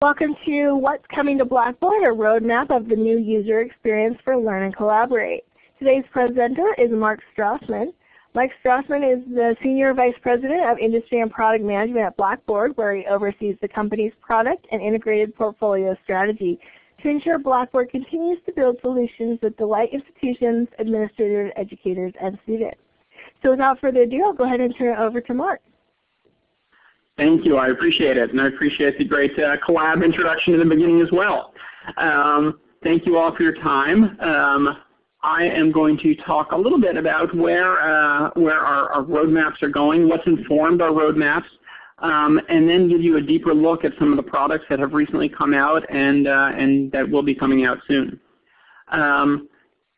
Welcome to What's Coming to Blackboard, a roadmap of the new user experience for Learn and Collaborate. Today's presenter is Mark Strassman. Mike Strassman is the Senior Vice President of Industry and Product Management at Blackboard, where he oversees the company's product and integrated portfolio strategy to ensure Blackboard continues to build solutions that delight institutions, administrators, educators, and students. So without further ado, I'll go ahead and turn it over to Mark. Thank you. I appreciate it. And I appreciate the great uh, collab introduction in the beginning as well. Um, thank you all for your time. Um, I am going to talk a little bit about where, uh, where our, our, roadmaps are going, what's informed our roadmaps, um, and then give you a deeper look at some of the products that have recently come out and, uh, and that will be coming out soon. Um,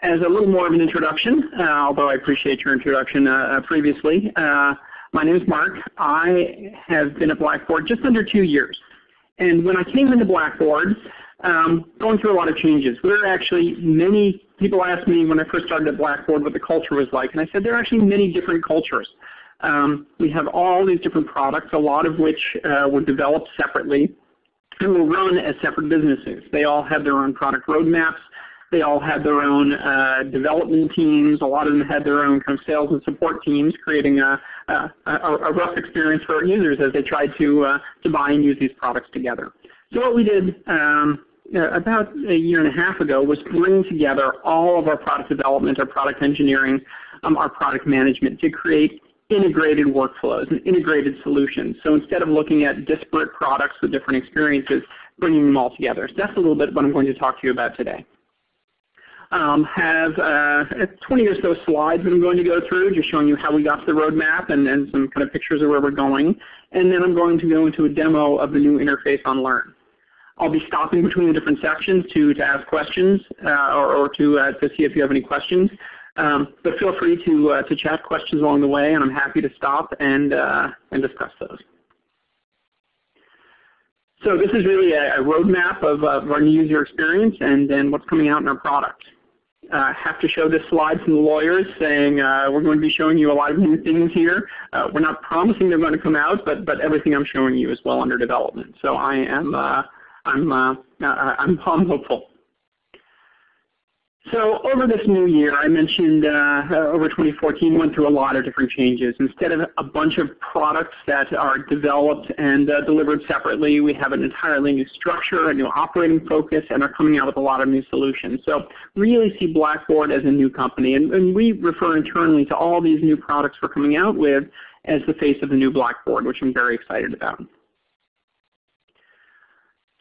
as a little more of an introduction, uh, although I appreciate your introduction uh, uh, previously, my name is Mark. I have been at Blackboard just under two years. And when I came into Blackboard, um, going through a lot of changes. We are actually many people asked me when I first started at Blackboard what the culture was like, and I said there are actually many different cultures. Um, we have all these different products, a lot of which uh, were developed separately and will run as separate businesses. They all have their own product roadmaps. They all had their own uh, development teams. A lot of them had their own kind of sales and support teams, creating a, a, a rough experience for our users as they tried to, uh, to buy and use these products together. So what we did um, uh, about a year and a half ago was bring together all of our product development, our product engineering, um, our product management to create integrated workflows and integrated solutions. So instead of looking at disparate products with different experiences, bringing them all together. So that's a little bit what I'm going to talk to you about today. Um, have uh, 20 or so slides that I'm going to go through, just showing you how we got to the roadmap and, and some kind of pictures of where we're going. And then I'm going to go into a demo of the new interface on Learn. I'll be stopping between the different sections to, to ask questions uh, or, or to, uh, to see if you have any questions. Um, but feel free to, uh, to chat questions along the way, and I'm happy to stop and, uh, and discuss those. So this is really a, a roadmap of, of, our new user experience and then what's coming out in our product. Uh, have to show this slide from the lawyers saying uh, we're going to be showing you a lot of new things here. Uh, we're not promising they're going to come out, but, but everything I'm showing you is well under development. So I am uh, I'm, uh, I'm, I'm hopeful. So over this new year, I mentioned uh, over 2014 went through a lot of different changes. Instead of a bunch of products that are developed and uh, delivered separately, we have an entirely new structure, a new operating focus, and are coming out with a lot of new solutions. So really see Blackboard as a new company. And, and we refer internally to all these new products we're coming out with as the face of the new Blackboard, which I'm very excited about.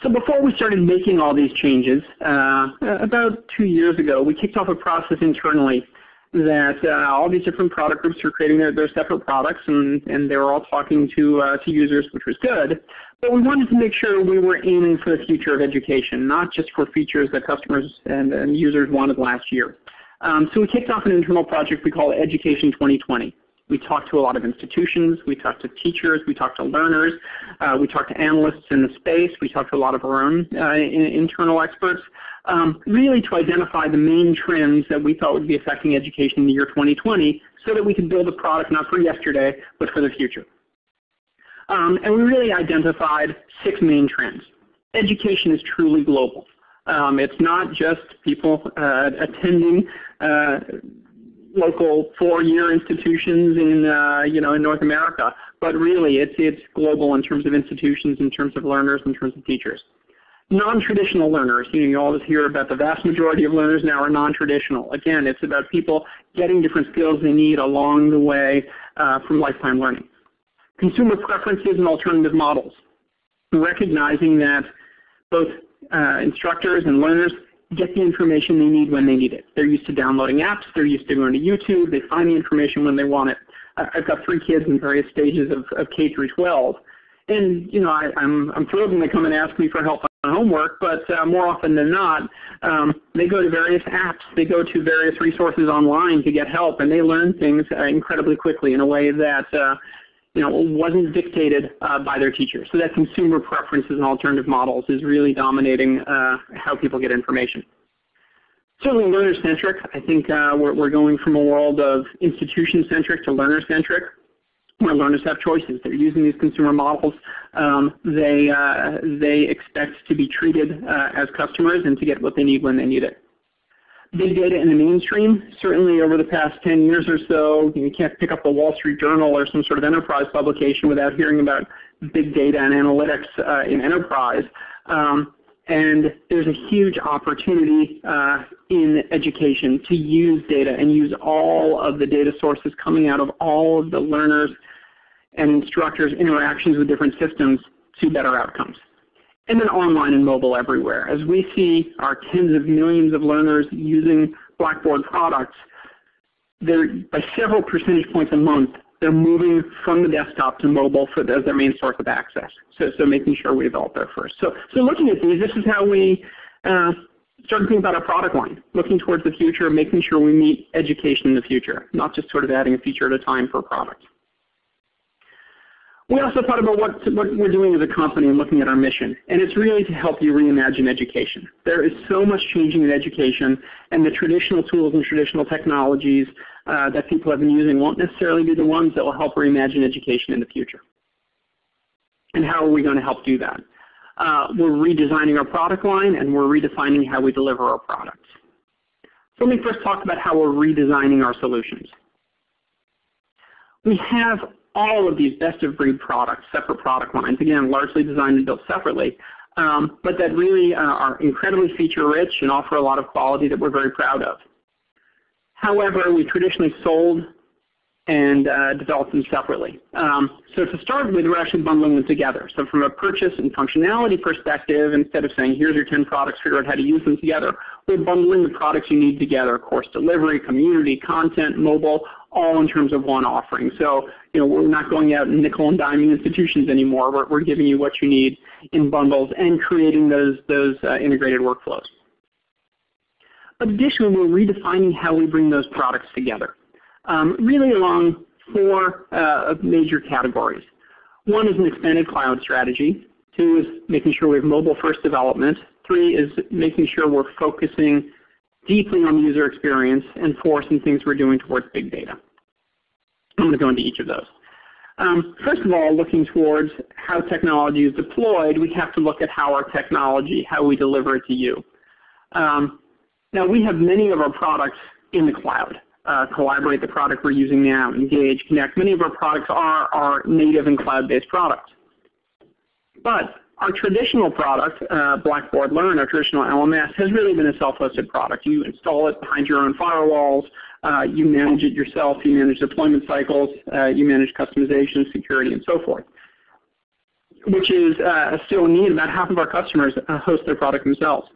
So before we started making all these changes, uh, about two years ago, we kicked off a process internally that uh, all these different product groups were creating their, their separate products and, and they were all talking to, uh, to users, which was good. But we wanted to make sure we were aiming for the future of education, not just for features that customers and, and users wanted last year. Um, so we kicked off an internal project we call Education 2020. We talked to a lot of institutions. We talked to teachers. We talked to learners. Uh, we talked to analysts in the space. We talked to a lot of our own uh, internal experts, um, really to identify the main trends that we thought would be affecting education in the year 2020 so that we could build a product not for yesterday, but for the future. Um, and we really identified six main trends. Education is truly global. Um, it's not just people uh, attending uh, local four-year institutions in uh, you know in North America, but really it's it's global in terms of institutions, in terms of learners, in terms of teachers. Non-traditional learners, you know, you always hear about the vast majority of learners now are non-traditional. Again, it's about people getting different skills they need along the way uh, from lifetime learning. Consumer preferences and alternative models, recognizing that both uh, instructors and learners get the information they need when they need it. They're used to downloading apps. They're used to going to YouTube. They find the information when they want it. I've got three kids in various stages of, of K through 12. And you know, I, am I'm, I'm thrilled when they come and ask me for help on homework, but uh, more often than not, um, they go to various apps. They go to various resources online to get help, and they learn things uh, incredibly quickly in a way that uh, you know, wasn't dictated uh, by their teachers. So that consumer preferences and alternative models is really dominating uh, how people get information. Certainly learner-centric. I think uh, we're, we're going from a world of institution-centric to learner-centric. where learners have choices. They're using these consumer models. Um, they, uh, they expect to be treated uh, as customers and to get what they need when they need it. Big data in the mainstream, certainly over the past 10 years or so, you can't pick up the Wall Street Journal or some sort of enterprise publication without hearing about big data and analytics uh, in enterprise. Um, and there's a huge opportunity uh, in education to use data and use all of the data sources coming out of all of the learners and instructors' interactions with different systems to better outcomes. And then online and mobile everywhere. As we see our tens of millions of learners using Blackboard products, by several percentage points a month, they're moving from the desktop to mobile for as their main source of access. So, so making sure we develop there first. So, so looking at these, this is how we uh, start thinking about our product line, looking towards the future, making sure we meet education in the future, not just sort of adding a feature at a time for a product. We also thought about what, what we're doing as a company and looking at our mission, and it's really to help you reimagine education. There is so much changing in education, and the traditional tools and traditional technologies uh, that people have been using won't necessarily be the ones that will help reimagine education in the future. And how are we going to help do that? Uh, we're redesigning our product line, and we're redefining how we deliver our products. So let me first talk about how we're redesigning our solutions. We have all of these best-of-breed products, separate product lines, again, largely designed and built separately, um, but that really uh, are incredibly feature-rich and offer a lot of quality that we're very proud of. However, we traditionally sold and uh, developed them separately. Um, so to start with, we're actually bundling them together. So from a purchase and functionality perspective, instead of saying, here's your 10 products, figure out how to use them together, we're bundling the products you need together, course delivery, community, content, mobile, all in terms of one offering. So you know, we're not going out and nickel and diming institutions anymore. We're, we're giving you what you need in bundles and creating those, those uh, integrated workflows. Additionally, we're redefining how we bring those products together um, really along four uh, major categories. One is an expanded cloud strategy. Two is making sure we have mobile first development. Three is making sure we're focusing deeply on user experience. And four, some things we're doing towards big data. I'm going to go into each of those. Um, first of all, looking towards how technology is deployed, we have to look at how our technology, how we deliver it to you. Um, now we have many of our products in the cloud uh, Collaborate, the product we're using now, Engage, Connect. Many of our products are, are native and cloud-based products. But our traditional product, uh, Blackboard Learn, our traditional LMS, has really been a self-hosted product. You install it behind your own firewalls. Uh, you manage it yourself. You manage deployment cycles. Uh, you manage customization, security, and so forth, which is uh, still neat. About half of our customers uh, host their product themselves.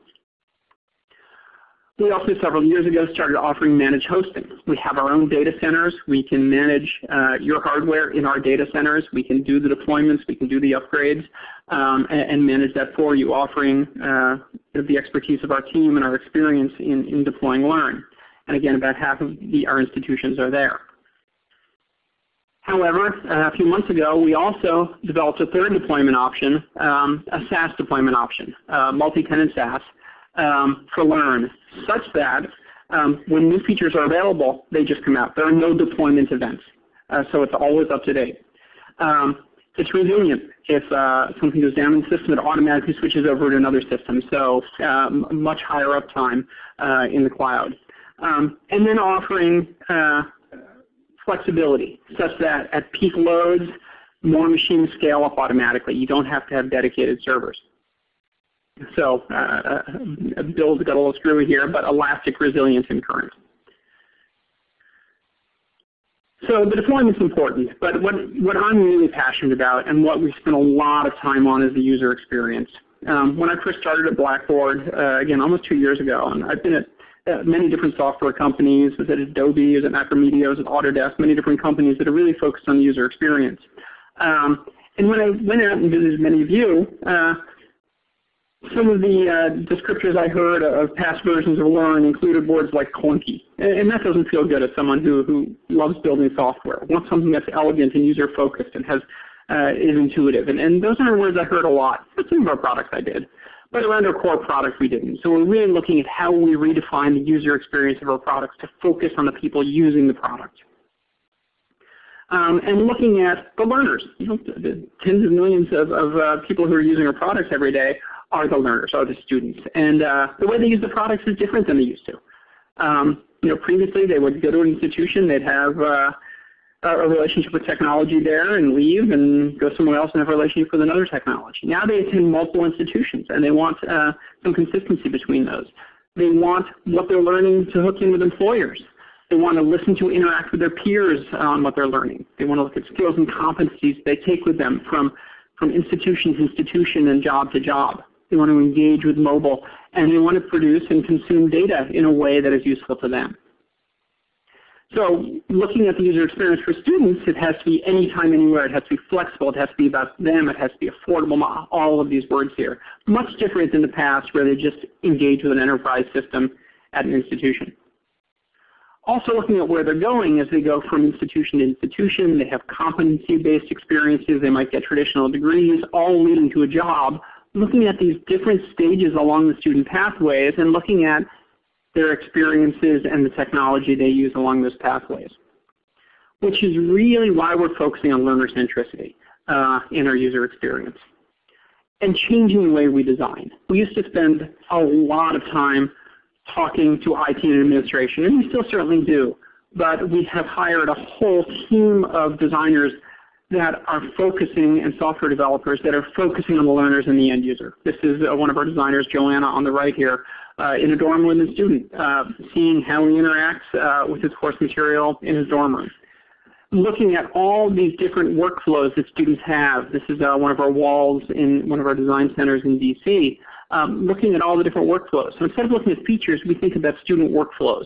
We also several years ago started offering managed hosting. We have our own data centers. We can manage uh, your hardware in our data centers. We can do the deployments. We can do the upgrades um, and, and, manage that for you, offering uh, the expertise of our team and our experience in, in deploying Learn. And again, about half of the, our institutions are there. However, uh, a few months ago, we also developed a third deployment option, um, a SaaS deployment option, uh, multi-tenant SaaS, um, for Learn, such that um, when new features are available, they just come out. There are no deployment events, uh, so it's always up to date. Um, it's resilient. If uh, something goes down in the system, it automatically switches over to another system, so um, much higher uptime uh, in the cloud. Um, and then offering uh, flexibility, such that at peak loads, more machines scale up automatically. You don't have to have dedicated servers. So uh, uh, Bill's got a little screwy here, but elastic resilience in current. So the deployment is important, but what, what I'm really passionate about and what we spend a lot of time on is the user experience. Um, when I first started at Blackboard, uh, again, almost two years ago, and I've been at uh, many different software companies, was at Adobe, was at Macromedia, was at Autodesk, many different companies that are really focused on user experience. Um, and when I went out and visited many of you, uh, some of the uh, descriptors I heard of past versions of Learn included words like clunky, and that doesn't feel good as someone who, who loves building software, wants something that's elegant and user-focused and has uh, is intuitive. And, and those are words I heard a lot. For some of our products I did, but around our core product we didn't. So we're really looking at how we redefine the user experience of our products to focus on the people using the product. um, and looking at the learners. You know, the tens of millions of, of uh, people who are using our products every day are the learners, are the students. And uh, the way they use the products is different than they used to. Um, you know, previously they would go to an institution, they'd have uh, a relationship with technology there and leave and go somewhere else and have a relationship with another technology. Now they attend multiple institutions and they want uh, some consistency between those. They want what they're learning to hook in with employers. They want to listen to interact with their peers on what they're learning. They want to look at skills and competencies they take with them from, from institution to institution and job to job. They want to engage with mobile and they want to produce and consume data in a way that is useful to them. So looking at the user experience for students, it has to be anytime, anywhere. It has to be flexible. It has to be about them. It has to be affordable, all of these words here. Much different than the past where they just engage with an enterprise system at an institution. Also looking at where they're going as they go from institution to institution. They have competency-based experiences. They might get traditional degrees, all leading to a job. Looking at these different stages along the student pathways and looking at their experiences and the technology they use along those pathways, which is really why we're focusing on learner centricity uh, in our user experience and changing the way we design. We used to spend a lot of time talking to IT and administration, and we still certainly do. But we have hired a whole team of designers that are focusing, and software developers that are focusing on the learners and the end user. This is uh, one of our designers, Joanna, on the right here, uh, in a dorm with a student, uh, seeing how he interacts uh, with his course material in his dorm room. Looking at all these different workflows that students have. This is uh, one of our walls in one of our design centers in DC um, looking at all the different workflows. So instead of looking at features, we think about student workflows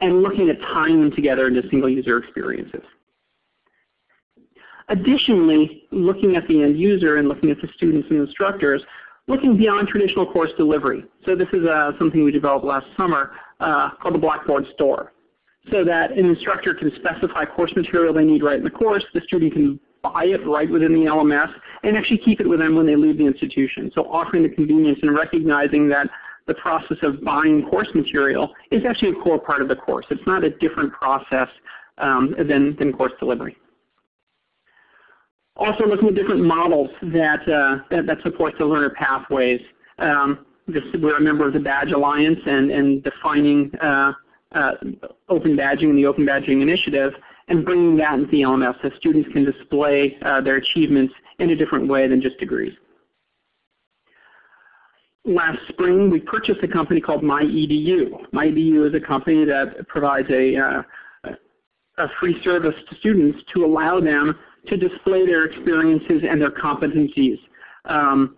and looking at tying them together into single user experiences. Additionally, looking at the end user and looking at the students and instructors, looking beyond traditional course delivery. So this is uh, something we developed last summer uh, called the Blackboard Store. So that an instructor can specify course material they need right in the course, the student can buy it right within the LMS, and actually keep it with them when they leave the institution. So offering the convenience and recognizing that the process of buying course material is actually a core part of the course. It's not a different process um, than, than course delivery. Also looking at different models that, uh, that, that, support the learner pathways. Um, this, we're a member of the Badge Alliance and, and defining uh, uh, open badging and the Open Badging Initiative and bringing that into the LMS so students can display uh, their achievements in a different way than just degrees. Last spring, we purchased a company called MyEDU. MyEDU is a company that provides a, uh, a free service to students to allow them to display their experiences and their competencies. Um,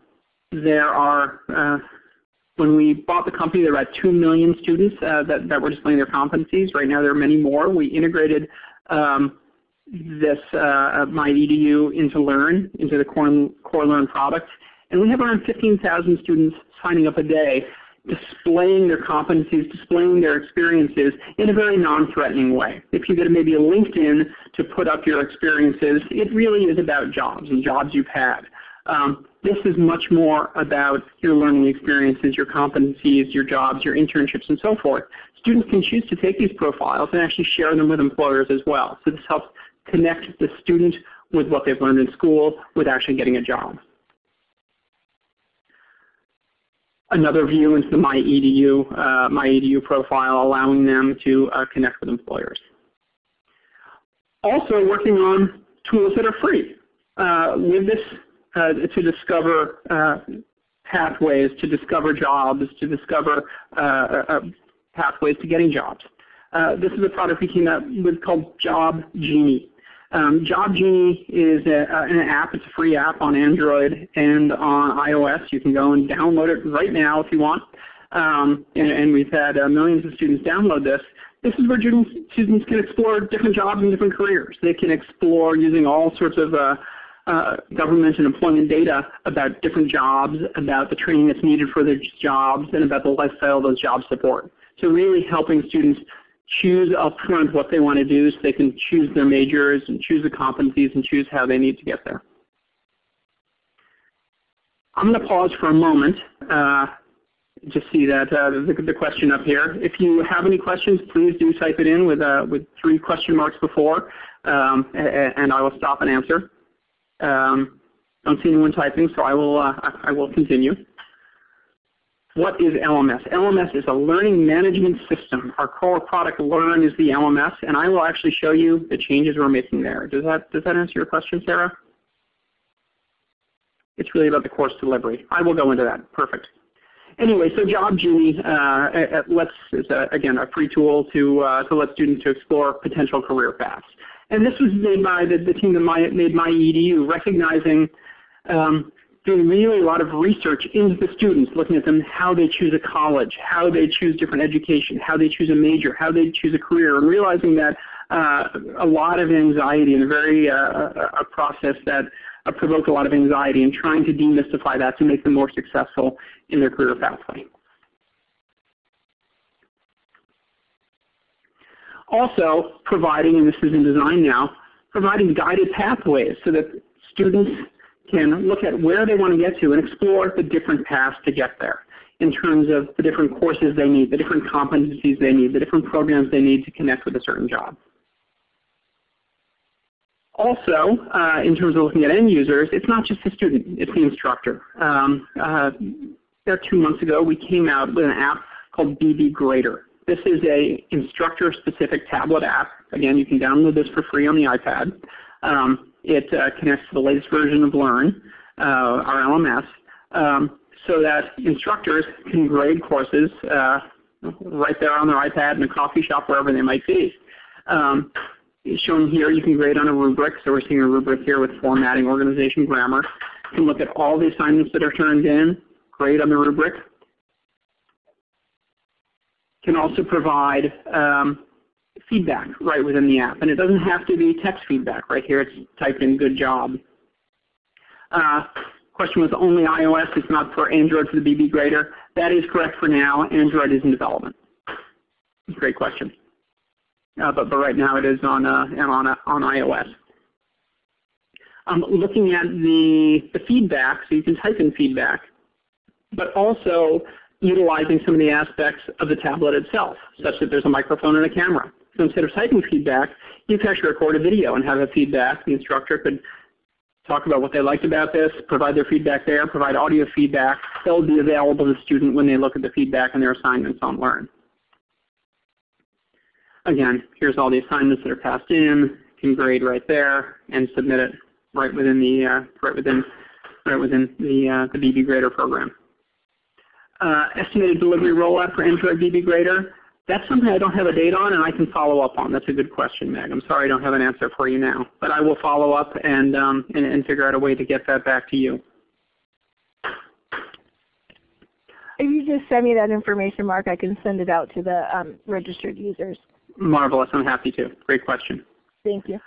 there are, uh, when we bought the company, there were about 2 million students uh, that, that were displaying their competencies. Right now there are many more. We integrated um, this uh, MyEDU into Learn, into the Core, Core Learn product. And we have around 15,000 students signing up a day, displaying their competencies, displaying their experiences in a very non-threatening way. If you go to maybe a LinkedIn to put up your experiences, it really is about jobs and jobs you've had. Um, this is much more about your learning experiences, your competencies, your jobs, your internships, and so forth. Students can choose to take these profiles and actually share them with employers as well. So this helps connect the student with what they've learned in school with actually getting a job. Another view into the MyEDU, uh, MyEDU profile, allowing them to uh, connect with employers. Also working on tools that are free. Uh, with this uh, to discover uh, pathways, to discover jobs, to discover uh, pathways to getting jobs. this is a product we came out with called Job Genie. Um, Job Genie is a, an app. It's a free app on Android and on iOS. You can go and download it right now if you want. Um, and, and, we've had uh, millions of students download this. This is where students, students can explore different jobs and different careers. They can explore using all sorts of uh, uh, government and employment data about different jobs, about the training that's needed for their jobs, and about the lifestyle those jobs support. So really helping students choose upfront what they want to do so they can choose their majors and choose the competencies and choose how they need to get there. I'm going to pause for a moment uh, just see that uh, the, the, question up here. If you have any questions, please do type it in with, uh, with three question marks before, um, and I will stop and answer. Um, don't see anyone typing, so I will, uh, I will continue. What is LMS? LMS is a learning management system. Our core product Learn is the LMS, and I will actually show you the changes we're making there. Does that, does that answer your question, Sarah? It's really about the course delivery. I will go into that. Perfect. Anyway, so JobGenie uh, lets is a, again a free tool to uh, to let students to explore potential career paths. And this was made by the, the team that my, made MyEDU, recognizing um, doing really a lot of research into the students, looking at them, how they choose a college, how they choose different education, how they choose a major, how they choose a career, and realizing that uh, a lot of anxiety and a very uh, a process that uh, provoke a lot of anxiety and trying to demystify that to make them more successful in their career pathway. Also providing, and this is in design now, providing guided pathways so that students can look at where they want to get to and explore the different paths to get there in terms of the different courses they need, the different competencies they need, the different programs they need to connect with a certain job. Also, uh, in terms of looking at end users, it's not just the student, it's the instructor. Um, uh, about two months ago, we came out with an app called BB Grader. This is a instructor-specific tablet app. Again, you can download this for free on the iPad. Um, it uh, connects to the latest version of Learn, uh, our LMS, um, so that instructors can grade courses uh, right there on their iPad in a coffee shop, wherever they might be. Um, shown here, you can grade on a rubric. So we're seeing a rubric here with formatting, organization, grammar. You can look at all the assignments that are turned in, grade on the rubric. Can also provide um, feedback right within the app. And it doesn't have to be text feedback. Right here it's typed in good job. Uh, question was only iOS, it's not for Android for the BB grader. That is correct for now. Android is in development. Great question. Uh, but, but right now it is on, uh, on, uh, on iOS. Um, looking at the, the feedback, so you can type in feedback, but also utilizing some of the aspects of the tablet itself, such that there's a microphone and a camera. So instead of typing feedback, you can actually record a video and have a feedback. The instructor could talk about what they liked about this, provide their feedback there, provide audio feedback. They'll be available to the student when they look at the feedback and their assignments on Learn. Again, here's all the assignments that are passed in, can grade right there, and submit it right within the uh, right within right within the uh, the BB Grader program. Uh, estimated delivery rollout for Android BB Grader. That's something I don't have a date on and I can follow up on. That's a good question, Meg. I'm sorry I don't have an answer for you now. But I will follow up and, um, and, and figure out a way to get that back to you. If you just send me that information, Mark, I can send it out to the um, registered users. Marvelous. I'm happy to. Great question. Thank you.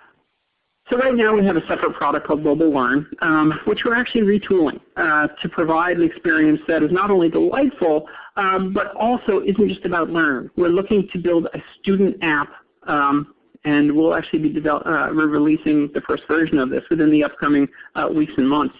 So right now we have a separate product called Mobile Learn, um, which we're actually retooling uh, to provide an experience that is not only delightful, um, but also isn't just about learn. We're looking to build a student app, um, and we'll actually be uh, releasing the first version of this within the upcoming uh, weeks and months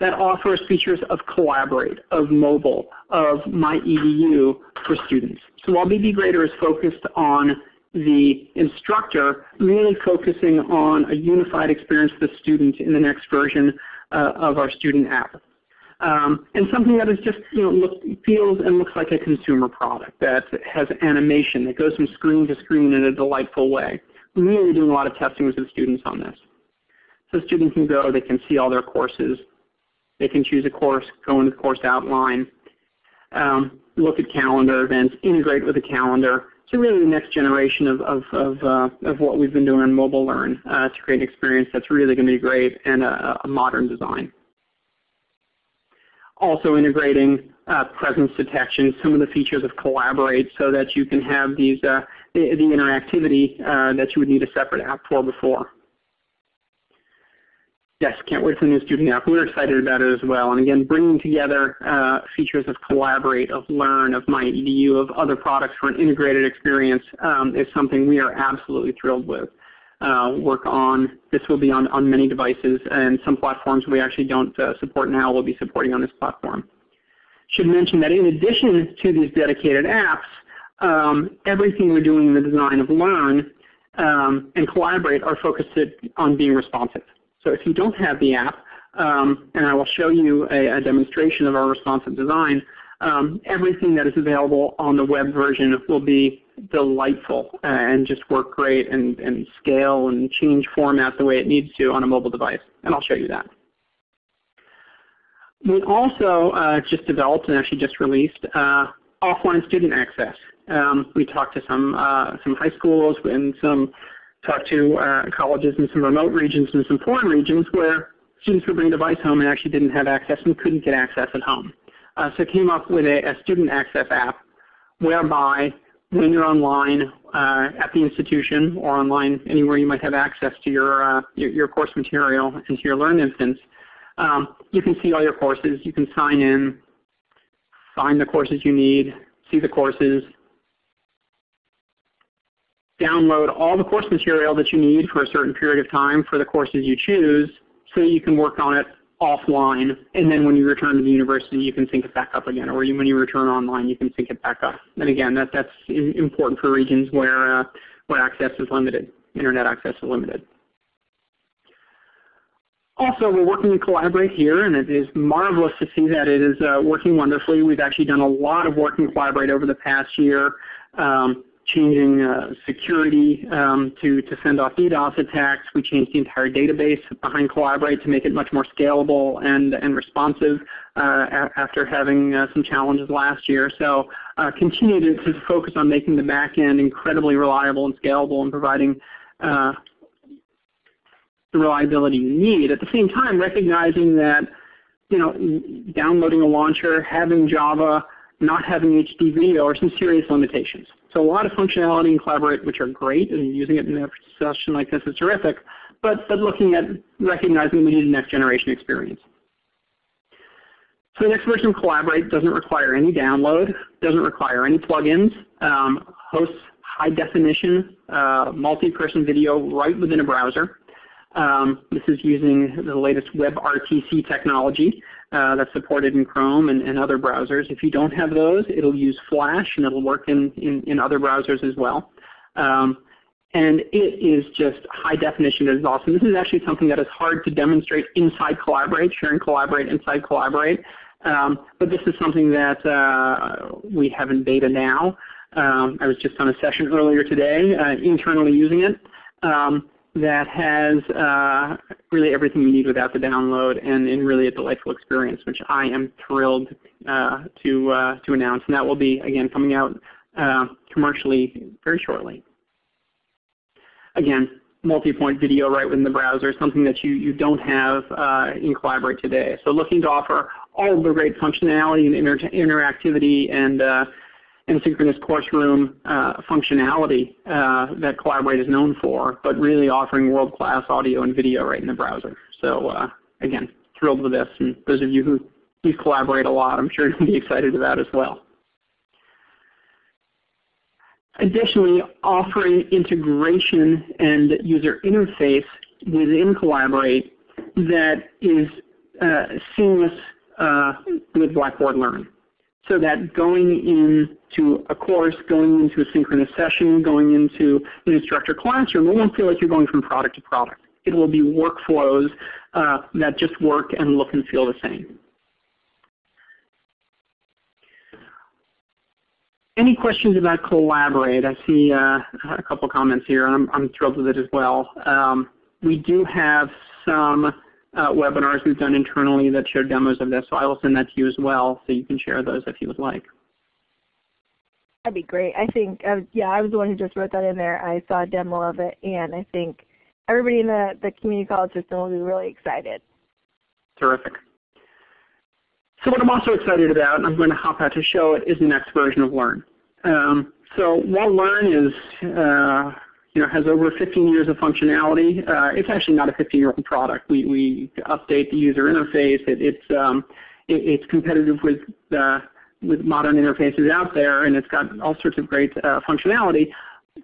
that offers features of Collaborate, of mobile, of MyEDU for students. So while BB Grader is focused on the instructor really focusing on a unified experience for the student in the next version uh, of our student app. Um, and something that is just, you know, look, feels and looks like a consumer product that has animation that goes from screen to screen in a delightful way. Really doing a lot of testing with the students on this. So students can go, they can see all their courses, they can choose a course, go into the course outline, um, look at calendar events, integrate with the calendar, so really the next generation of, of, of, uh, of what we've been doing on Mobile Learn uh, to create an experience that's really going to be great and a, a modern design. Also integrating uh, presence detection, some of the features of Collaborate so that you can have these, uh, the, the, interactivity uh, that you would need a separate app for before. Yes, can't wait for the new student app. We're excited about it as well. And again, bringing together uh, features of Collaborate, of Learn, of MyEDU, of other products for an integrated experience um, is something we are absolutely thrilled with. Uh, work on. This will be on, on many devices and some platforms we actually don't uh, support now will be supporting on this platform. should mention that in addition to these dedicated apps, um, everything we're doing in the design of Learn um, and Collaborate are focused on being responsive. So if you don't have the app, um, and I will show you a, a, demonstration of our responsive design, um, everything that is available on the web version will be delightful and just work great and, and scale and change format the way it needs to on a mobile device. And I'll show you that. We also uh, just developed and actually just released uh, offline student access. Um, we talked to some uh, some high schools and some talked to uh, colleges in some remote regions and some foreign regions where students would bring a device home and actually didn't have access and couldn't get access at home. Uh, so came up with a, a, student access app whereby when you're online uh, at the institution or online anywhere you might have access to your, uh, your, your, course material and to your Learn instance, um, you can see all your courses. You can sign in, find the courses you need, see the courses, download all the course material that you need for a certain period of time for the courses you choose so you can work on it offline and then when you return to the university you can sync it back up again or when you return online you can sync it back up. And again that, that's important for regions where, uh, where access is limited, internet access is limited. Also, we're working to collaborate here, and it is marvelous to see that it is uh, working wonderfully. We've actually done a lot of work in Collaborate over the past year, um, changing uh, security um, to, to fend off DDoS attacks. We changed the entire database behind Collaborate to make it much more scalable and, and responsive uh, after having uh, some challenges last year. So uh, continue to, to, focus on making the back end incredibly reliable and scalable and providing uh, the reliability you need. At the same time, recognizing that you know, downloading a launcher, having Java, not having HD video are some serious limitations. So a lot of functionality in Collaborate which are great, and using it in a session like this is terrific, but, but looking at recognizing we need a next generation experience. So the next version of Collaborate doesn't require any download, doesn't require any plugins, um, hosts high definition uh, multi-person video right within a browser. Um, this is using the latest WebRTC technology uh, that's supported in Chrome and, and, other browsers. If you don't have those, it'll use Flash and it'll work in, in, in other browsers as well. Um, and it is just high definition. It is awesome. This is actually something that is hard to demonstrate inside Collaborate, share and Collaborate inside Collaborate. Um, but this is something that uh, we have in beta now. Um, I was just on a session earlier today uh, internally using it. Um, that has uh, really everything you need without the download and, and, really a delightful experience, which I am thrilled uh, to, uh, to announce. And that will be, again, coming out uh, commercially very shortly. Again, multi-point video right within the browser, something that you, you don't have uh, in Collaborate today. So looking to offer all the great functionality and inter interactivity and uh, and synchronous course room uh, functionality uh, that Collaborate is known for, but really offering world-class audio and video right in the browser. So uh, again, thrilled with this. And those of you who use Collaborate a lot, I'm sure you'll be excited about as well. Additionally, offering integration and user interface within Collaborate that is uh, seamless uh, with Blackboard Learn so that going into a course, going into a synchronous session, going into an instructor classroom, it won't feel like you're going from product to product. It will be workflows uh, that just work and look and feel the same. Any questions about Collaborate? I see uh, a couple comments here, and I'm, I'm, thrilled with it as well. Um, we do have some uh, webinars we've done internally that show demos of this. So I will send that to you as well so you can share those if you would like. That'd be great. I think, uh, yeah, I was the one who just wrote that in there. I saw a demo of it, and I think everybody in the, the community college system will be really excited. Terrific. So what I'm also excited about, and I'm going to hop out to show it, is the next version of Learn. Um, so while Learn is uh, you know, has over 15 years of functionality. Uh, it's actually not a 15-year-old product. We, we update the user interface. It, it's, um, it, it's competitive with, uh, with modern interfaces out there, and it's got all sorts of great uh, functionality.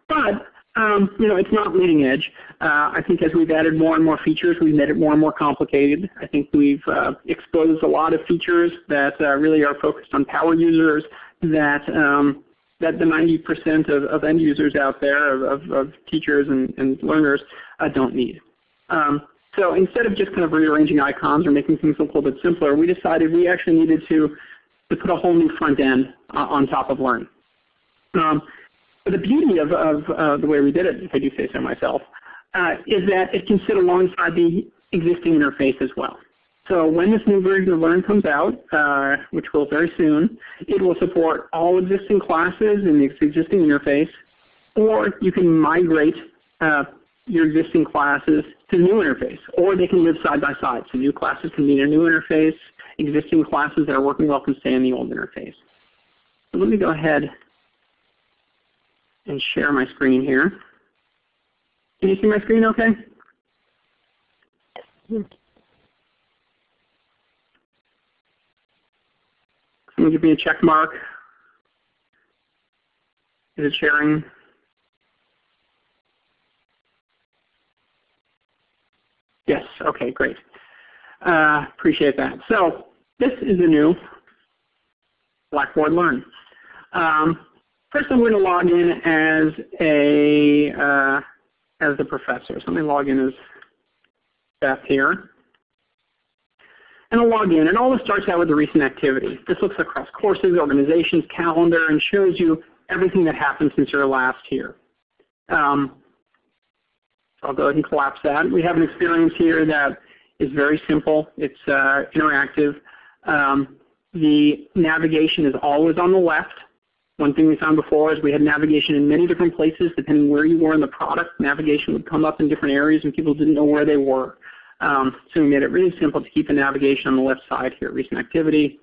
But Um, you know, it's not leading edge. Uh, I think as we've added more and more features, we've made it more and more complicated. I think we've uh, exposed a lot of features that uh, really are focused on power users that um, that the 90% of, of, end users out there, of, of, of teachers and, and learners, uh, don't need. Um, so instead of just kind of rearranging icons or making things a little bit simpler, we decided we actually needed to, to put a whole new front end uh, on top of Learn. Um, but the beauty of, of uh, the way we did it, if I do say so myself, uh, is that it can sit alongside the existing interface as well. So when this new version of Learn comes out, uh, which will very soon, it will support all existing classes in the existing interface, or you can migrate uh, your existing classes to the new interface, or they can live side by side. So new classes can be in a new interface, existing classes that are working well can stay in the old interface. So let me go ahead and share my screen here. Can you see my screen okay? Someone give me a check mark. Is it sharing? Yes, okay, great. Uh, appreciate that. So this is a new Blackboard Learn. Um, first I'm going to log in as a uh, as the professor. So let me log in as Beth here and I'll log in. And all this starts out with the recent activity. This looks across courses, organizations, calendar, and shows you everything that happened since your last here. Um, I'll go ahead and collapse that. We have an experience here that is very simple. It's uh, interactive. Um, the navigation is always on the left. One thing we found before is we had navigation in many different places depending where you were in the product. Navigation would come up in different areas and people didn't know where they were. Um, so we made it really simple to keep the navigation on the left side here, recent activity.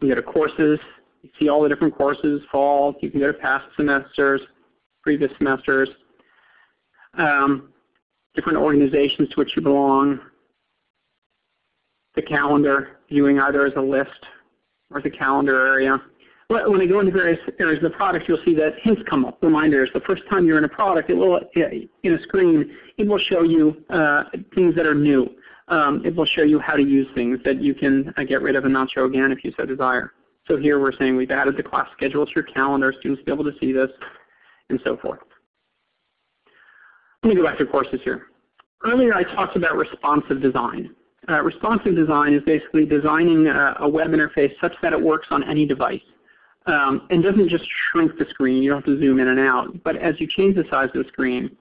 We go to courses. You see all the different courses, fall. You can go to past semesters, previous semesters, um, different organizations to which you belong, the calendar, viewing either as a list or as a calendar area when I go into various areas of the product, you'll see that hints come up, reminders. The first time you're in a product, it will, in a screen, it will show you uh, things that are new. Um, it will show you how to use things that you can uh, get rid of and not show again if you so desire. So here we're saying we've added the class schedule to your calendar, students will be able to see this, and so forth. Let me go back to courses here. Earlier I talked about responsive design. Uh, responsive design is basically designing a, a web interface such that it works on any device um, and doesn't just shrink the screen. You don't have to zoom in and out. But as you change the size of the screen,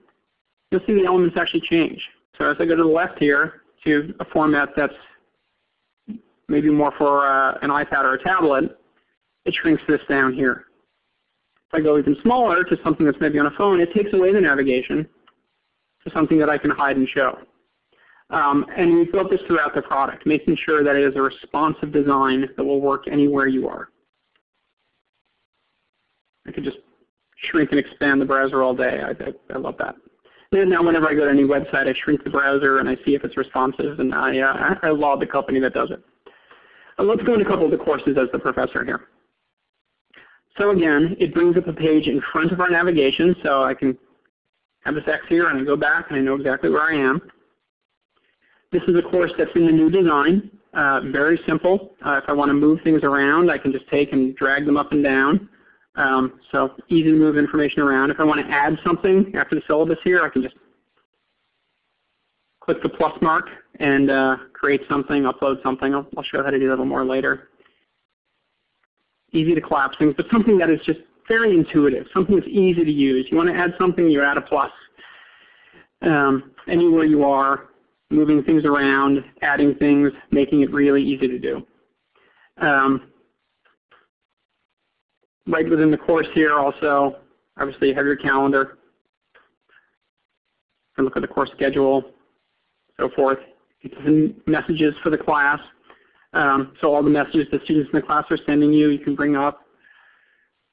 you'll see the elements actually change. So as I go to the left here to a format that's maybe more for uh, an iPad or a tablet, it shrinks this down here. If I go even smaller to something that's maybe on a phone, it takes away the navigation to something that I can hide and show. Um, and we've built this throughout the product, making sure that it is a responsive design that will work anywhere you are. I could just shrink and expand the browser all day. I, I, I love that. And now whenever I go to any website, I shrink the browser and I see if it's responsive, and I, uh, I laud the company that does it. Uh, let's go into a couple of the courses as the professor here. So again, it brings up a page in front of our navigation, so I can have this X here and I go back and I know exactly where I am. This is a course that's in the new design. Uh, very simple. Uh, if I want to move things around, I can just take and drag them up and down. Um, so easy to move information around. If I want to add something after the syllabus here, I can just click the plus mark and uh, create something, upload something. I'll, I'll, show you how to do that a little more later. Easy to collapse things, but something that is just very intuitive, something that's easy to use. You want to add something, you add a plus. Um, anywhere you are, moving things around, adding things, making it really easy to do. Um, right within the course here also, obviously you have your calendar. You can look at the course schedule, so forth. It's messages for the class. Um, so all the messages the students in the class are sending you, you can bring up,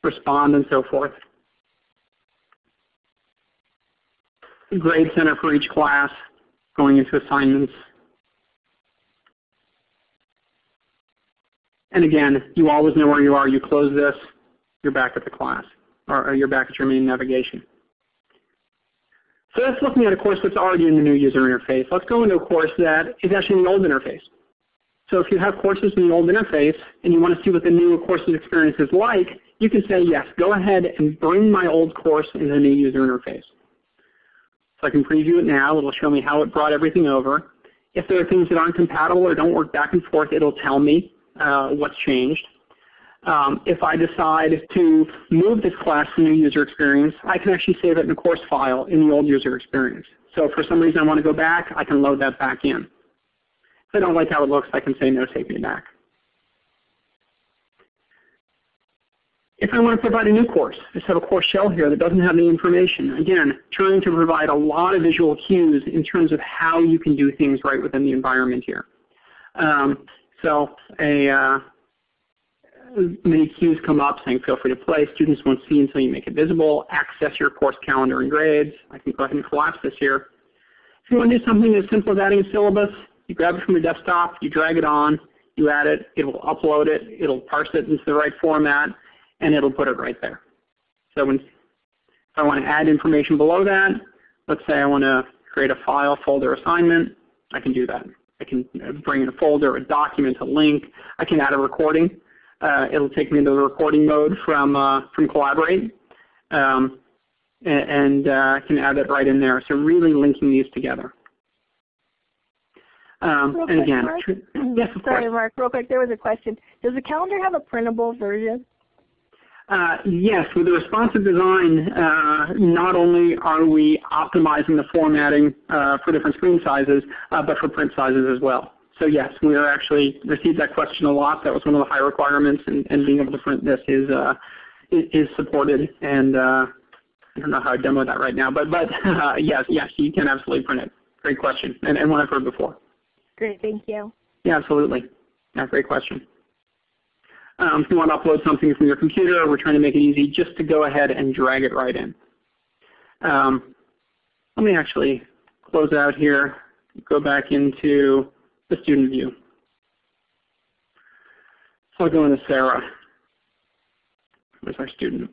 respond, and so forth. Grade center for each class, going into assignments. And again, you always know where you are. You close this, you're back at the class, or, or you're back at your main navigation. So that's looking at a course that's already in the new user interface. Let's go into a course that is actually in the old interface. So if you have courses in the old interface and you want to see what the new courses experience is like, you can say, yes, go ahead and bring my old course into the new user interface. So I can preview it now. It'll show me how it brought everything over. If there are things that aren't compatible or don't work back and forth, it'll tell me uh, what's changed. Um, if I decide to move this class to new user experience, I can actually save it in a course file in the old user experience. So if for some reason I want to go back, I can load that back in. If I don't like how it looks, I can say no, take me back. If I want to provide a new course, I just have a course shell here that doesn't have any information. Again, trying to provide a lot of visual cues in terms of how you can do things right within the environment here. Um, so a uh, many cues come up saying feel free to play. Students won't see until you make it visible. Access your course calendar and grades. I can go ahead and collapse this here. If you want to do something as simple as adding a syllabus, you grab it from your desktop, you drag it on, you add it, it will upload it, it'll parse it into the right format, and it'll put it right there. So when, if I want to add information below that, let's say I want to create a file folder assignment, I can do that. I can uh, bring in a folder, a document, a link. I can add a recording. Uh, it'll take me into the recording mode from uh, from Collaborate, um, and uh, I can add it right in there. So really linking these together. Um, and again, Mark, yes, of sorry, course. Mark. Real quick, there was a question. Does the calendar have a printable version? Uh, yes, with the responsive design, uh, not only are we optimizing the formatting uh, for different screen sizes, uh, but for print sizes as well. So yes, we are actually received that question a lot. That was one of the high requirements, and, and being able to print this is uh, is supported. And uh, I don't know how to demo that right now, but but uh, yes, yes, you can absolutely print it. Great question, and, and one I've heard before. Great, thank you. Yeah, absolutely. Yeah, great question. Um, if you want to upload something from your computer, we're trying to make it easy just to go ahead and drag it right in. Um, let me actually close out here, go back into the student view. So I'll go into Sarah. Where's our student?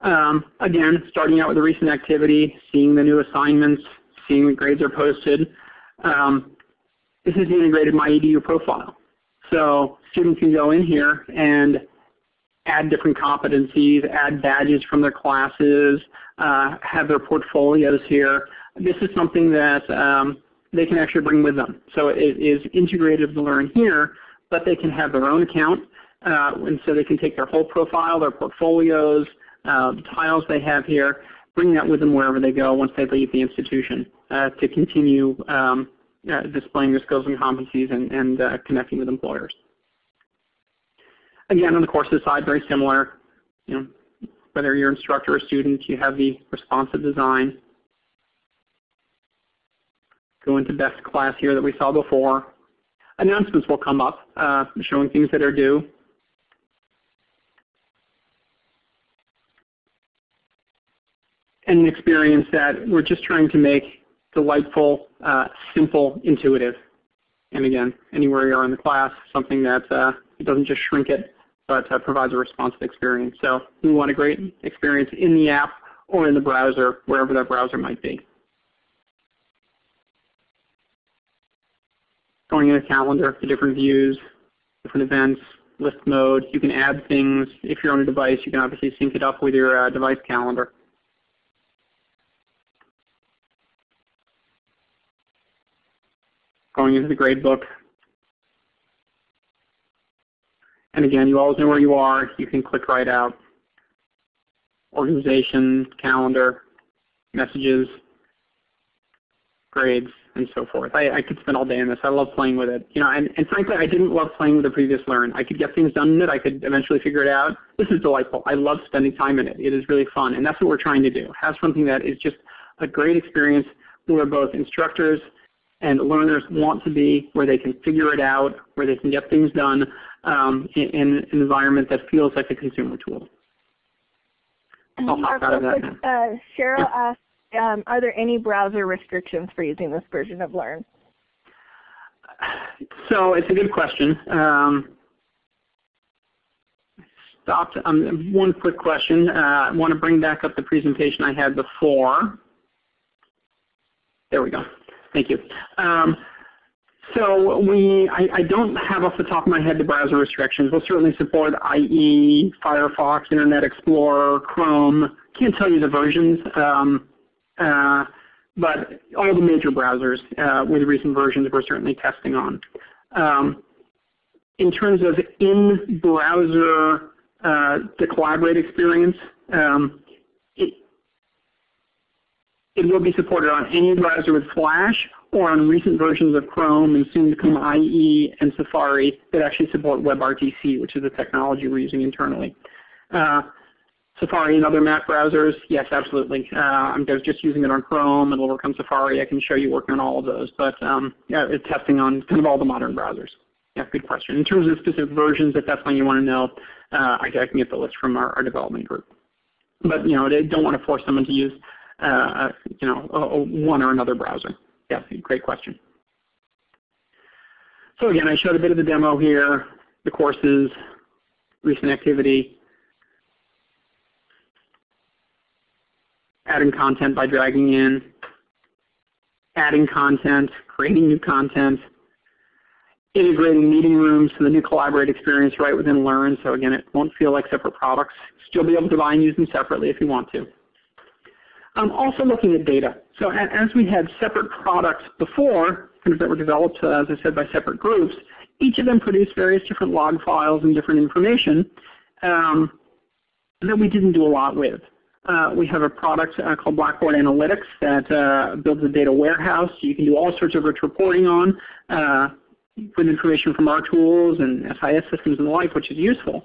Um, again, starting out with a recent activity, seeing the new assignments, seeing the grades are posted. Um, this is the integrated MyEDU profile. So students can go in here and add different competencies, add badges from their classes, uh, have their portfolios here. This is something that um, they can actually bring with them. So it is integrated to learn here, but they can have their own account, uh, and so they can take their whole profile, their portfolios, uh, the tiles they have here, bring that with them wherever they go once they leave the institution uh, to continue um, uh, displaying their skills and competencies and, and uh, connecting with employers. Again, on the courses side, very similar. You know, whether you're an instructor or student, you have the responsive design. Go into best class here that we saw before. Announcements will come up uh, showing things that are due. And an experience that we're just trying to make delightful, uh, simple, intuitive. And again, anywhere you are in the class, something that uh, doesn't just shrink it, but uh, provides a responsive experience. So we want a great experience in the app or in the browser, wherever that browser might be. Going in a calendar, the different views, different events, list mode. You can add things. If you're on a device, you can obviously sync it up with your uh, device calendar. going into the gradebook. And again, you always know where you are. You can click right out. Organization, calendar, messages, grades, and so forth. I, I could spend all day on this. I love playing with it. You know, and, and frankly, I didn't love playing with the previous Learn. I could get things done in it. I could eventually figure it out. This is delightful. I love spending time in it. It is really fun, and that's what we're trying to do. Have something that is just a great experience where both instructors and learners want to be where they can figure it out, where they can get things done um, in, in, an environment that feels like a consumer tool. I'll hop out of that. Uh, Cheryl asked, um, are there any browser restrictions for using this version of Learn? So it's a good question. Um, stopped. Um, one quick question. Uh, I want to bring back up the presentation I had before. There we go. Thank you. Um, so we, I, I, don't have off the top of my head the browser restrictions. We'll certainly support IE, Firefox, Internet Explorer, Chrome. Can't tell you the versions, um, but all the major browsers uh, with recent versions we're certainly testing on. Um, in terms of in-browser uh, the Collaborate experience, um, it, it will be supported on any browser with Flash or on recent versions of Chrome and soon to come IE and Safari that actually support WebRTC, which is the technology we're using internally. Uh, Safari and other Mac browsers, yes, absolutely. Uh, I'm just using it on Chrome and work on Safari. I can show you working on all of those, but um, yeah, it's testing on kind of all the modern browsers. Yeah, good question. In terms of specific versions, if that's something you want to know, uh, I, I, can get the list from our, our, development group. But you know, they don't want to force someone to use uh, you know a, a one or another browser. Yeah, great question. So again, I showed a bit of the demo here, the courses, recent activity, adding content by dragging in, adding content, creating new content, integrating meeting rooms to the new Collaborate experience right within Learn. So again, it won't feel like separate products. Still be able to buy and use them separately if you want to. I'm also looking at data. So as we had separate products before, that were developed, uh, as I said, by separate groups, each of them produced various different log files and different information um, that we didn't do a lot with. Uh, we have a product uh, called Blackboard Analytics that uh, builds a data warehouse you can do all sorts of rich reporting on uh, with information from our tools and SIS systems and the like, which is useful.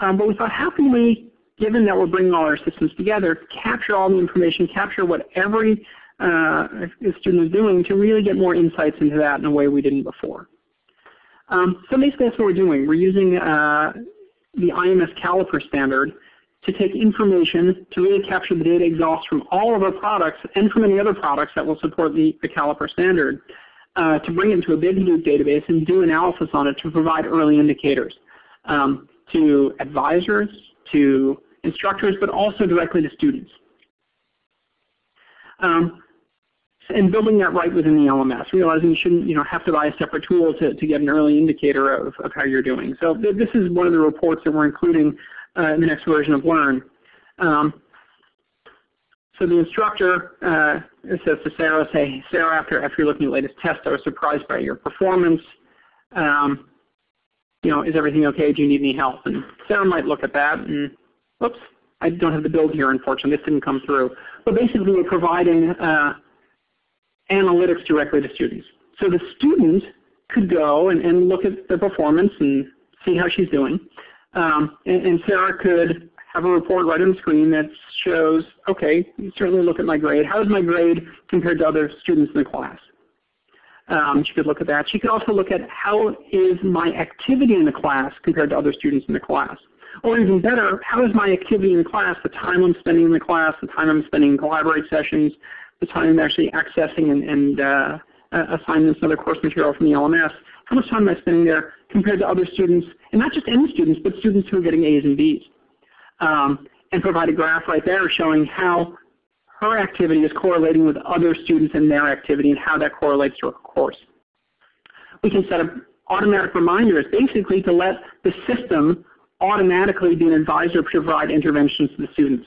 Um, but we thought, how can we, given that we're bringing all our systems together, capture all the information, capture what every uh, student is doing to really get more insights into that in a way we didn't before. Um, so basically that's what we're doing. We're using the IMS caliper standard to take information to really capture the data exhaust from all of our products and from any other products that will support the, the caliper standard uh, to bring it into a big Hadoop database and do analysis on it to provide early indicators um, to advisors, to instructors, but also directly to students. Um, and building that right within the LMS, realizing you shouldn't you know, have to buy a separate tool to, to get an early indicator of, of how you're doing. So th this is one of the reports that we're including uh, in the next version of Learn. Um, so the instructor uh, says to Sarah, say, Sarah, after, after you're looking at latest test, I was surprised by your performance. Um, you know, is everything okay? Do you need any help? And Sarah might look at that and, whoops, I don't have the build here, unfortunately. This didn't come through. But basically, we're providing uh, analytics directly to students. So the student could go and, and look at the performance and see how she's doing. Um, and, and, Sarah could have a report right on the screen that shows, okay, you certainly look at my grade. How is my grade compared to other students in the class? Um, she could look at that. She could also look at how is my activity in the class compared to other students in the class. Or even better, how is my activity in the class, the time I'm spending in the class, the time I'm spending in Collaborate sessions, the time I'm actually accessing and, and uh, assignments other course material from the LMS, how much time am I spending there compared to other students, and not just any students, but students who are getting A's and B's. Um, and provide a graph right there showing how her activity is correlating with other students and their activity and how that correlates to her course. We can set up automatic reminders basically to let the system automatically be an advisor to provide interventions to the students.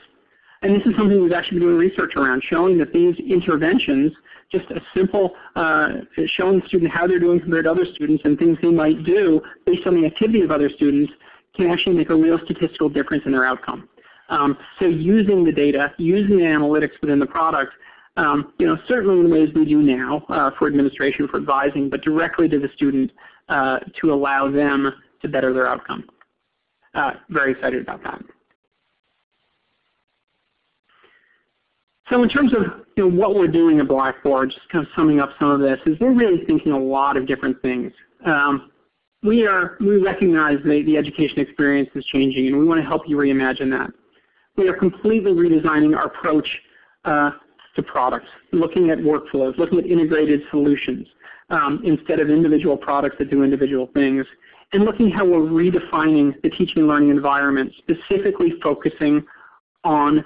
And this is something we've actually been doing research around, showing that these interventions, just a simple uh, showing the student how they're doing compared to other students and things they might do based on the activity of other students can actually make a real statistical difference in their outcome. Um, so using the data, using the analytics within the product, um, you know, certainly in ways we do now uh, for administration, for advising, but directly to the student uh, to allow them to better their outcome. Uh, very excited about that. So in terms of you know, what we're doing at Blackboard, just kind of summing up some of this, is we're really thinking a lot of different things. Um, we are we recognize that the education experience is changing, and we want to help you reimagine that. We are completely redesigning our approach uh, to products, looking at workflows, looking at integrated solutions um, instead of individual products that do individual things, and looking how we're redefining the teaching and learning environment, specifically focusing on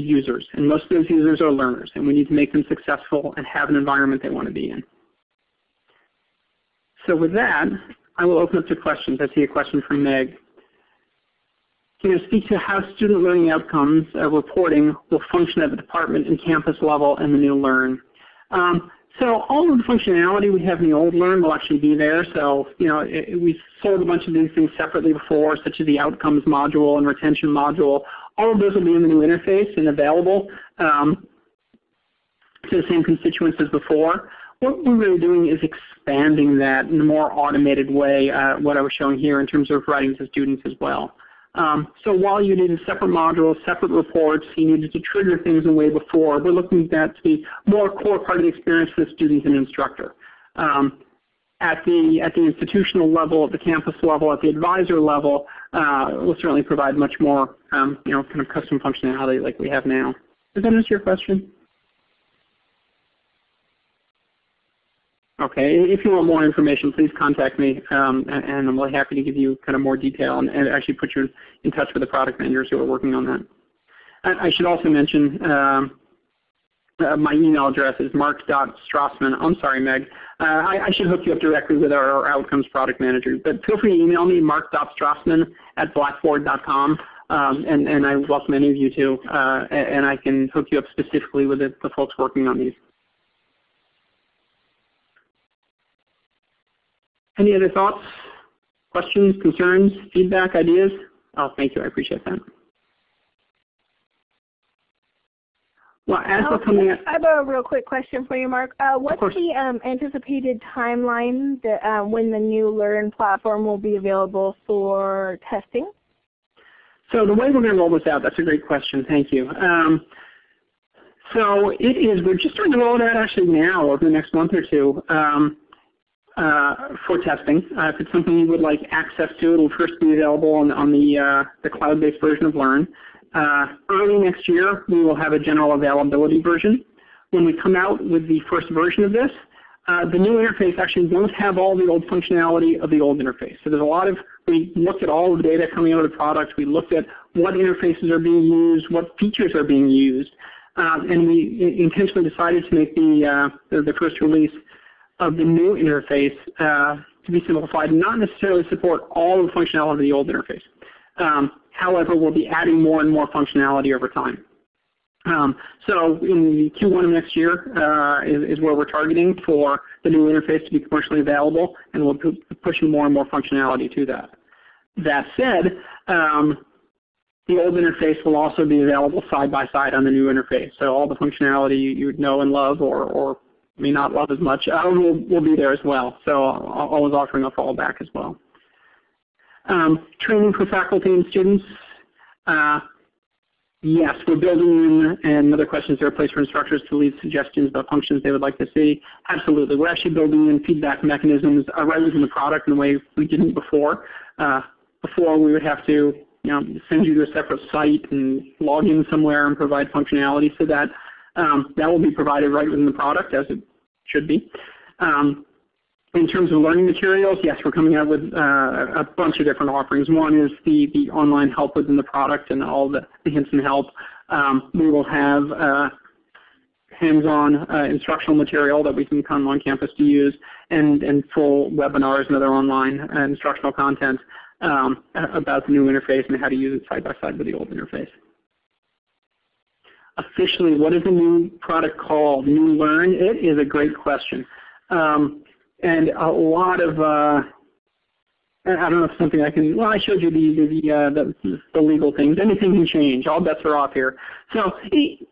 users. And most of those users are learners, and we need to make them successful and have an environment they want to be in. So with that, I will open up to questions. I see a question from Meg. Can you speak to how student learning outcomes reporting will function at the department and campus level in the new Learn? Um, so all of the functionality we have in the old Learn will actually be there. So you know it, we sold a bunch of these things separately before, such as the outcomes module and retention module. All of those will be in the new interface and available um, to the same constituents as before. What we're really doing is expanding that in a more automated way, uh, what I was showing here in terms of writing to students as well. Um, so while you needed separate modules, separate reports, you needed to trigger things in a way before, we're looking at that to be more core part of the experience for the student and instructor. Um, at the at the institutional level, at the campus level, at the advisor level, uh, will certainly provide much more um, you know kind of custom functionality like we have now. Does that answer your question? Okay, if you want more information, please contact me, um, and I'm really happy to give you kind of more detail and, and, actually put you in touch with the product managers who are working on that. I, I should also mention um, uh, my email address is mark.strassman. I'm sorry, Meg. Uh, I, I, should hook you up directly with our, our, outcomes product manager, but feel free to email me, mark.strassman at blackboard.com. Um, and, and, I welcome any of you to, uh, and I can hook you up specifically with the, the folks working on these. Any other thoughts, questions, concerns, feedback, ideas? Oh, thank you. I appreciate that. Well, as we're coming up, I have a real quick question for you, Mark. Uh, what's the um, anticipated timeline that, uh, when the new Learn platform will be available for testing? So the way we're going to roll this out, that's a great question. Thank you. Um, so it is, we're just starting to roll it out actually now over the next month or two. Um, uh, for testing. Uh, if it's something you would like access to, it will first be available on, on the, uh, the cloud-based version of Learn. Uh, early next year, we will have a general availability version. When we come out with the first version of this, uh, the new interface actually won't have all the old functionality of the old interface. So there's a lot of, we looked at all the data coming out of the product, we looked at what interfaces are being used, what features are being used, um, and we intentionally decided to make the, the, the first release of the new interface uh, to be simplified, and not necessarily support all the functionality of the old interface. Um, however, we'll be adding more and more functionality over time. Um, so in Q1 of next year uh, is, is, where we're targeting for the new interface to be commercially available, and we'll be pushing more and more functionality to that. That said, um, the old interface will also be available side by side on the new interface. So all the functionality you would know and love or, or may not love as much, uh, will, will be there as well. So always offering a fallback as well. Um, training for faculty and students. Uh, yes, we're building in, and another question is there a place for instructors to leave suggestions about functions they would like to see? Absolutely. We're actually building in feedback mechanisms right within the product in a way we didn't before. Uh, before we would have to you know, send you to a separate site and log in somewhere and provide functionality so that um, that will be provided right within the product as it should be. Um, in terms of learning materials, yes, we're coming out with uh, a bunch of different offerings. One is the, the online help within the product and all the, the hints and help. Um, we will have uh, hands-on uh, instructional material that we can come on campus to use and, and full webinars and other online uh, instructional content um, about the new interface and how to use it side by side with the old interface officially, what is the new product called? New Learn? It is a great question. Um, and a lot of, uh, I don't know if something I can, well, I showed you the, the, uh, the, the, legal things. Anything can change. All bets are off here. So it,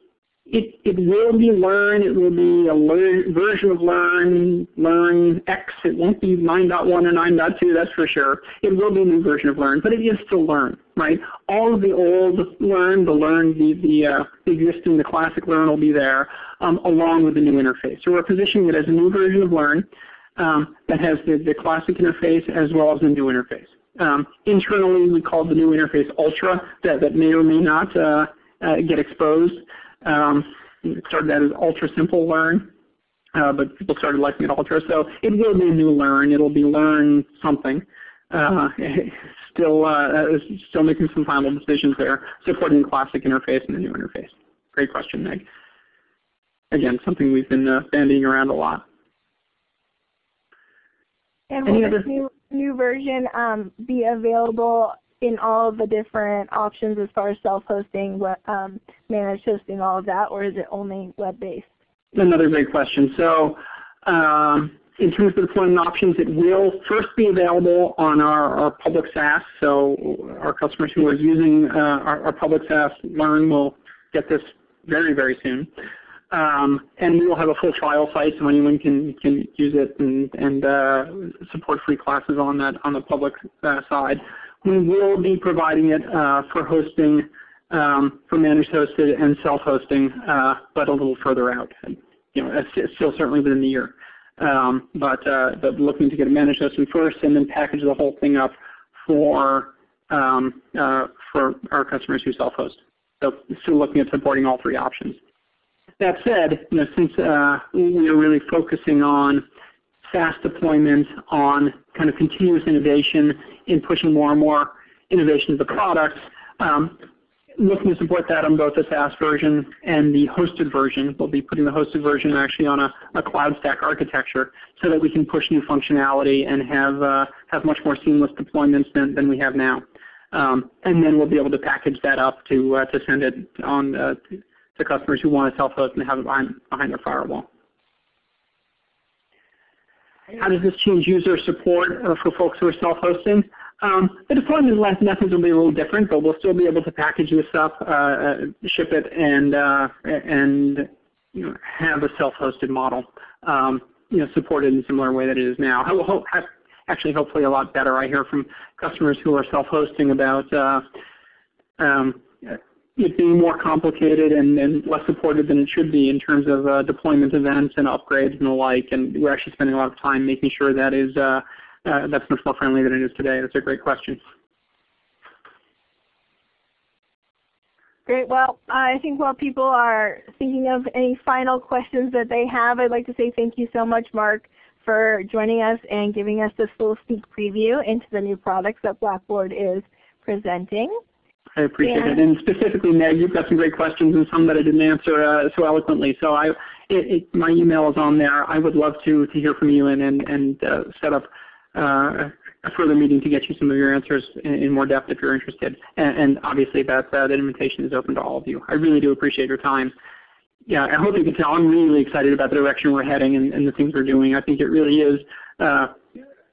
it will be Learn. It will be a version of Learn, Learn X. It won't be 9.1 or 9.2, that's for sure. It will be a new version of Learn, but it is still Learn, right? All of the old Learn, the Learn, the, the, uh, existing, the classic Learn will be there, um, along with the new interface. So we're positioning it as a new version of Learn um, that has the, the classic interface as well as the new interface. Um, internally, we call the new interface Ultra, that, that may or may not uh, uh, get exposed. Um, started out as ultra simple learn, uh, but people started liking it ultra. So it will be a new learn. It'll be learn something. Uh, still, uh, still making some final decisions there, supporting the classic interface and the new interface. great question, Meg. Again, something we've been uh, bandying around a lot. And will this new, new version um, be available in all of the different options as far as self-hosting, um, managed hosting, all of that, or is it only web-based? Another great question. So um, in terms of deployment options, it will first be available on our, our public SaaS. So our customers who are using uh, our, our, public SaaS Learn will get this very, very soon. Um, and we will have a full trial site so anyone can, can use it and, and uh, support free classes on that on the public uh, side. We will be providing it uh, for hosting, um, for managed hosted and self-hosting, uh, but a little further out. You know, still certainly within the year. Um, but, uh, but looking to get a managed hosting first and then package the whole thing up for, um, uh, for our customers who self-host. So still looking at supporting all three options. That said, you know, since uh, we are really focusing on SaaS deployment, on kind of continuous innovation in pushing more and more innovation to the products, um, looking to support that on both the SaaS version and the hosted version. We'll be putting the hosted version actually on a, a cloud stack architecture so that we can push new functionality and have, uh, have much more seamless deployments than, than we have now. Um, and then we'll be able to package that up to, uh, to send it on uh, to customers who want to self-host and have it behind, behind their firewall. How does this change user support uh, for folks who are self-hosting? Um, the deployment methods will be a little different, but we'll still be able to package this up, uh, uh, ship it, and uh, and you know, have a self-hosted model, um, you know, supported in a similar way that it is now. Actually, hopefully, a lot better. I hear from customers who are self-hosting about uh, um, it being more complicated and, and, less supported than it should be in terms of uh, deployment events and upgrades and the like. And we're actually spending a lot of time making sure that is uh, uh, that's much more friendly than it is today. That's a great question. Great. Well, I think while people are thinking of any final questions that they have, I'd like to say thank you so much, Mark, for joining us and giving us this little sneak preview into the new products that Blackboard is presenting. I appreciate yeah. it. And specifically, Meg, you've got some great questions and some that I didn't answer uh, so eloquently. So I, it, it, my email is on there. I would love to, to hear from you and, and, and uh, set up uh, a further meeting to get you some of your answers in, in more depth if you're interested. And, and obviously that, uh, that invitation is open to all of you. I really do appreciate your time. Yeah, I hope you can tell I'm really excited about the direction we're heading and, and the things we're doing. I think it really is uh,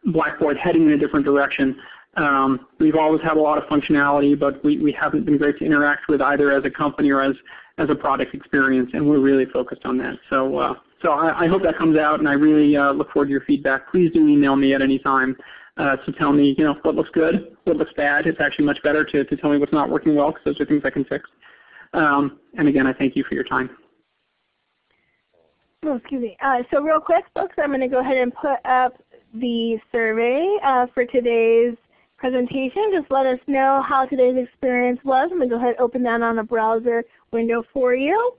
Blackboard heading in a different direction. Um, we've always had a lot of functionality, but we, we haven't been great to interact with either as a company or as, as a product experience, and we're really focused on that. So uh, so I, I, hope that comes out, and I really uh, look forward to your feedback. Please do email me at any time uh, to tell me, you know, what looks good, what looks bad. It's actually much better to, to tell me what's not working well, because those are things I can fix. Um, and again, I thank you for your time. Oh, excuse me. Uh, so real quick, folks, I'm going to go ahead and put up the survey uh, for today's presentation. Just let us know how today's experience was. I'm going to go ahead and open that on a browser window for you.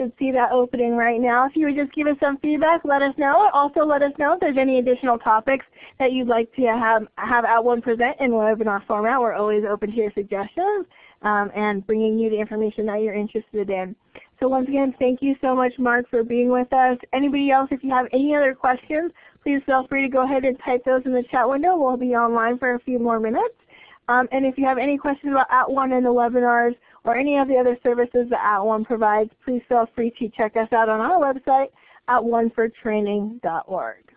should see that opening right now. If you would just give us some feedback, let us know. Also let us know if there's any additional topics that you'd like to have, have At @ONE present in webinar format. We're always open to your suggestions um, and bringing you the information that you're interested in. So once again, thank you so much, Mark, for being with us. Anybody else, if you have any other questions, please feel free to go ahead and type those in the chat window. We'll be online for a few more minutes. Um, and if you have any questions about At @ONE and the webinars, or any of the other services that At @ONE provides, please feel free to check us out on our website at onefortraining.org.